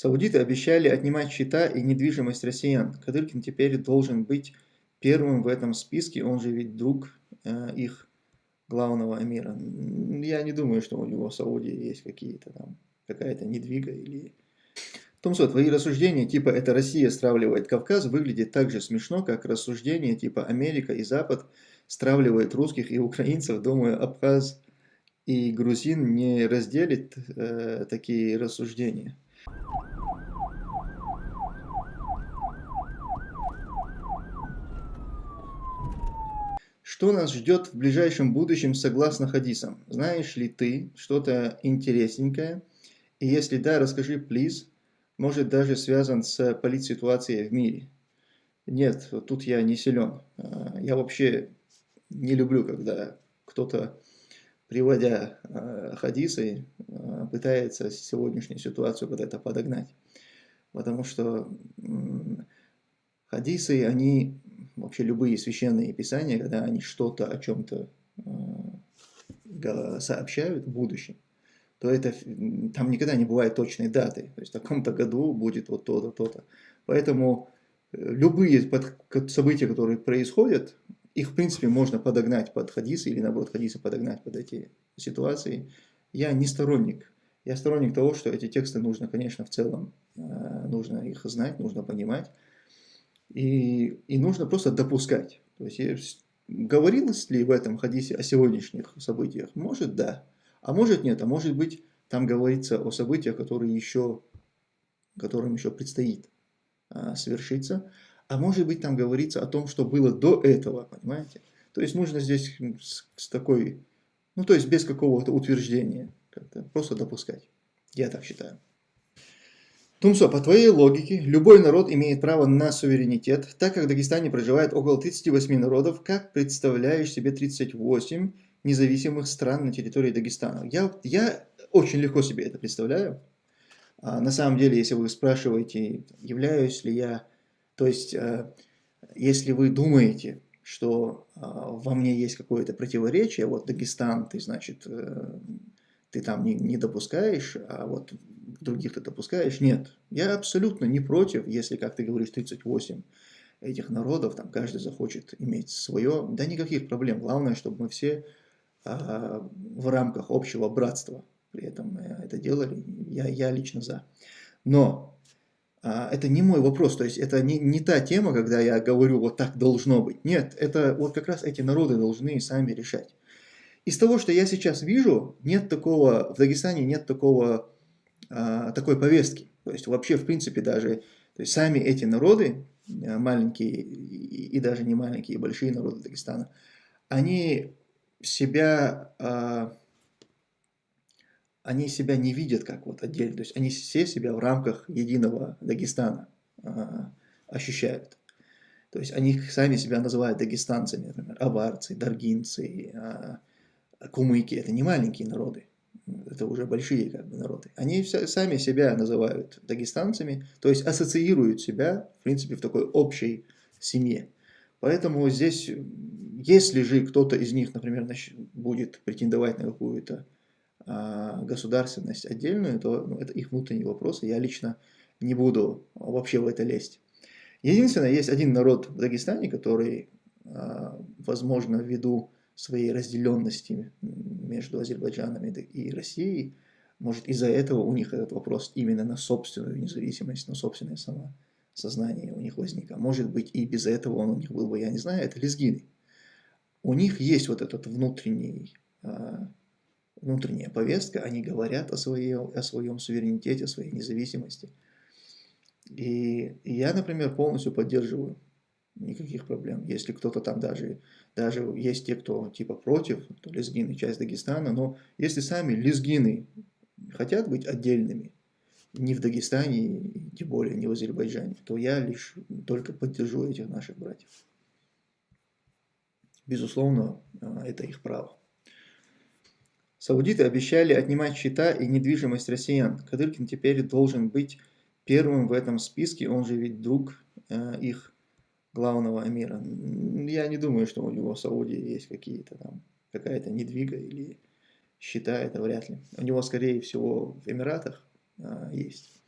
Саудиты обещали отнимать счета и недвижимость россиян. Кадыркин теперь должен быть первым в этом списке, он же ведь друг э, их главного эмира. Я не думаю, что у него в Саудии есть какие-то там, какая-то недвига или... Томсо, твои рассуждения типа «это Россия стравливает Кавказ» выглядит так же смешно, как рассуждения типа «Америка и Запад стравливают русских и украинцев». Думаю, Абхаз и грузин не разделит э, такие рассуждения. Что нас ждет в ближайшем будущем согласно хадисам? Знаешь ли ты что-то интересненькое? И если да, расскажи, плиз. Может даже связан с политситуацией в мире. Нет, тут я не силен. А, я вообще не люблю, когда кто-то, приводя а, хадисы, а, пытается сегодняшнюю ситуацию под это подогнать. Потому что хадисы, они вообще любые священные писания, когда они что-то о чем-то э, сообщают в будущем, то это, там никогда не бывает точной даты. То есть в таком-то году будет вот то-то, то-то. Поэтому э, любые события, которые происходят, их в принципе можно подогнать под хадисы или наоборот хадисы подогнать под эти ситуации. Я не сторонник. Я сторонник того, что эти тексты нужно, конечно, в целом, э, нужно их знать, нужно понимать. И, и нужно просто допускать. То есть, говорилось ли в этом хадисе о сегодняшних событиях? Может, да. А может, нет. А может быть, там говорится о событиях, которые еще, которым еще предстоит а, совершиться. А может быть, там говорится о том, что было до этого, понимаете? То есть, нужно здесь с, с такой, ну, то есть, без какого-то утверждения, просто допускать. Я так считаю. Тумсо, по твоей логике, любой народ имеет право на суверенитет, так как в Дагестане проживает около 38 народов, как представляешь себе 38 независимых стран на территории Дагестана? Я, я очень легко себе это представляю. А, на самом деле, если вы спрашиваете, являюсь ли я, то есть, а, если вы думаете, что а, во мне есть какое-то противоречие, вот Дагестан, ты, значит, э, ты там не, не допускаешь, а вот других ты допускаешь. Нет, я абсолютно не против, если, как ты говоришь, 38 этих народов, там каждый захочет иметь свое, да никаких проблем. Главное, чтобы мы все а, в рамках общего братства при этом это делали. Я, я лично за. Но это не мой вопрос, то есть это не, не та тема, когда я говорю, вот так должно быть. Нет, это вот как раз эти народы должны сами решать. Из того, что я сейчас вижу, нет такого, в Дагестане нет такого а, такой повестки. То есть вообще, в принципе, даже то есть сами эти народы, а, маленькие и, и даже не маленькие, и большие народы Дагестана, они себя, а, они себя не видят как вот отдельно. То есть они все себя в рамках единого Дагестана ощущают. То есть они сами себя называют дагестанцами, например, аварцы, даргинцы, кумыки. Это не маленькие народы это уже большие как бы, народы, они сами себя называют дагестанцами, то есть ассоциируют себя, в принципе, в такой общей семье. Поэтому здесь, если же кто-то из них, например, будет претендовать на какую-то а, государственность отдельную, то ну, это их внутренние вопросы, я лично не буду вообще в это лезть. Единственное, есть один народ в Дагестане, который, а, возможно, ввиду своей разделенности между Азербайджаном и Россией, может из-за этого у них этот вопрос именно на собственную независимость, на собственное самосознание у них возник. А может быть и без этого он у них был бы, я не знаю, это лезгины. У них есть вот этот внутренний, а, внутренняя повестка, они говорят о, своей, о своем суверенитете, о своей независимости. И я, например, полностью поддерживаю никаких проблем. Если кто-то там даже, даже есть те, кто типа против, то лезгины часть Дагестана, но если сами лезгины хотят быть отдельными, не в Дагестане, тем более не в Азербайджане, то я лишь только поддержу этих наших братьев. Безусловно, а, это их право. Саудиты обещали отнимать счета и недвижимость россиян. Кадыркин теперь должен быть первым в этом списке, он же ведь друг э, их главного эмира. Я не думаю, что у него в Саудии есть какие-то там, какая-то недвига или счета, это вряд ли. У него, скорее всего, в Эмиратах а, есть.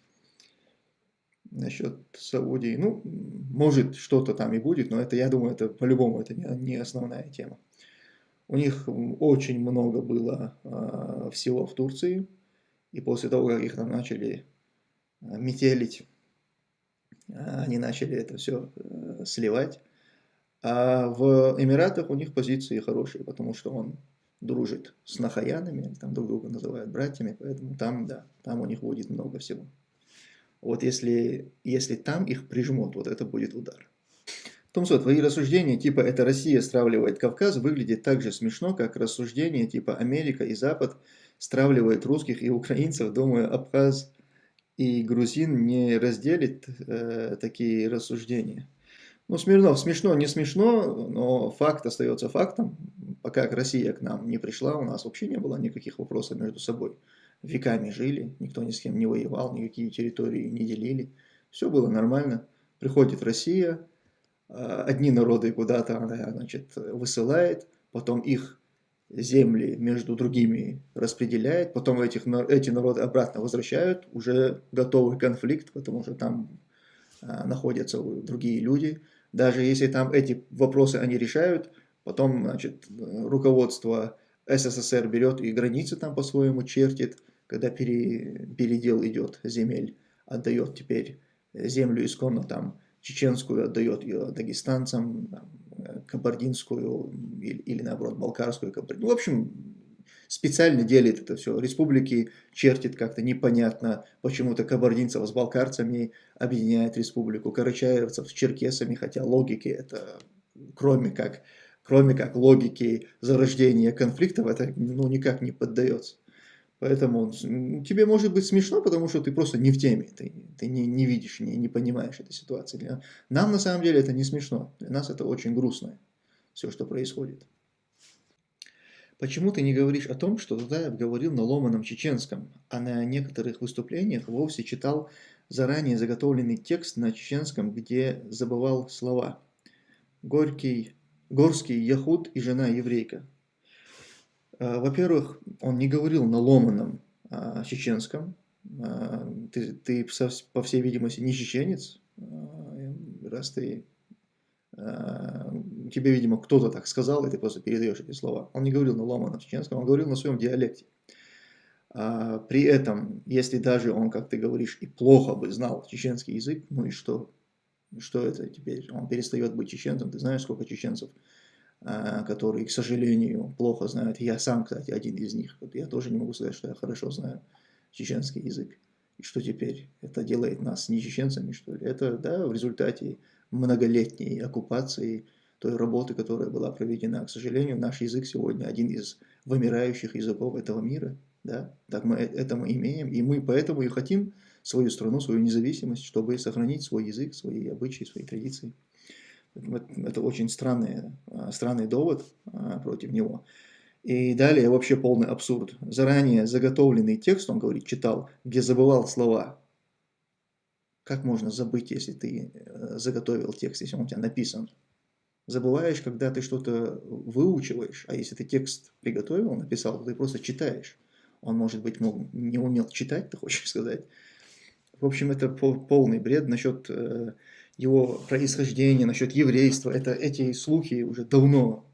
насчет Саудии. Ну, может, что-то там и будет, но это, я думаю, это по-любому это не, не основная тема. У них очень много было э, всего в Турции, и после того, как их там начали э, метелить, они начали это все э, сливать. А в Эмиратах у них позиции хорошие, потому что он дружит с нахаянами, там друг друга называют братьями, поэтому там, да, там у них будет много всего. Вот если, если там их прижмут, вот это будет удар. Томсо, твои рассуждения типа «это Россия стравливает Кавказ» выглядит так же смешно, как рассуждения типа «Америка и Запад стравливают русских и украинцев». Думаю, Абхаз и грузин не разделит э, такие рассуждения. Ну, Смирнов, смешно, не смешно, но факт остается фактом. Пока Россия к нам не пришла, у нас вообще не было никаких вопросов между собой веками жили, никто ни с кем не воевал, никакие территории не делили. Все было нормально. Приходит Россия, одни народы куда-то значит, высылает, потом их земли между другими распределяет, потом этих, эти народы обратно возвращают, уже готовый конфликт, потому что там а, находятся другие люди. Даже если там эти вопросы они решают, потом значит, руководство СССР берет и границы там по-своему чертит, когда пере, передел идет земель, отдает теперь землю исконно там, чеченскую отдает ее дагестанцам, там, кабардинскую или, или наоборот балкарскую. Ну, в общем, специально делит это все. Республики чертит как-то непонятно, почему-то кабардинцев с балкарцами объединяет республику, карачаевцев с черкесами, хотя логики это, кроме как, кроме как логики зарождения конфликтов, это ну, никак не поддается. Поэтому тебе может быть смешно, потому что ты просто не в теме, ты, ты не, не видишь, не, не понимаешь этой ситуации. Для, нам на самом деле это не смешно, для нас это очень грустно, все, что происходит. Почему ты не говоришь о том, что Дудаев говорил на ломаном чеченском, а на некоторых выступлениях вовсе читал заранее заготовленный текст на чеченском, где забывал слова? Горький, Горский Яхуд и жена еврейка. Э, во-первых, он не говорил на ломаном а, чеченском. А, ты, ты, по всей видимости, не чеченец, а, раз ты тебе, видимо, кто-то так сказал, и ты просто передаешь эти слова. Он не говорил на ломаном чеченском, он говорил на своем диалекте. При этом, если даже он, как ты говоришь, и плохо бы знал чеченский язык, ну и что? Что это теперь? Он перестает быть чеченцем. Ты знаешь, сколько чеченцев а, которые, к сожалению, плохо знают. Я сам, кстати, один из них. Я тоже не могу сказать, что я хорошо знаю чеченский язык. И что теперь? Это делает нас не чеченцами, что ли? Это, да, в результате многолетней оккупации той работы, которая была проведена. К сожалению, наш язык сегодня один из вымирающих языков этого мира. Да? Так мы это мы имеем, и мы поэтому и хотим свою страну, свою независимость, чтобы сохранить свой язык, свои обычаи, свои традиции. Это очень странный, а, странный довод а, против него. И далее вообще полный абсурд. Заранее заготовленный текст, он говорит, читал, где забывал слова. Как можно забыть, если ты э, заготовил текст, если он у тебя написан? Забываешь, когда ты что-то выучиваешь, а если ты текст приготовил, написал, то ты просто читаешь. Он, может быть, мог, не умел читать, ты хочешь сказать. В общем, это полный бред насчет э, его происхождения, насчет еврейства. Это, эти слухи уже давно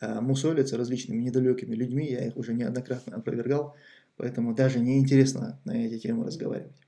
э, мусолятся различными недалекими людьми, я их уже неоднократно опровергал, поэтому даже неинтересно на эти темы разговаривать.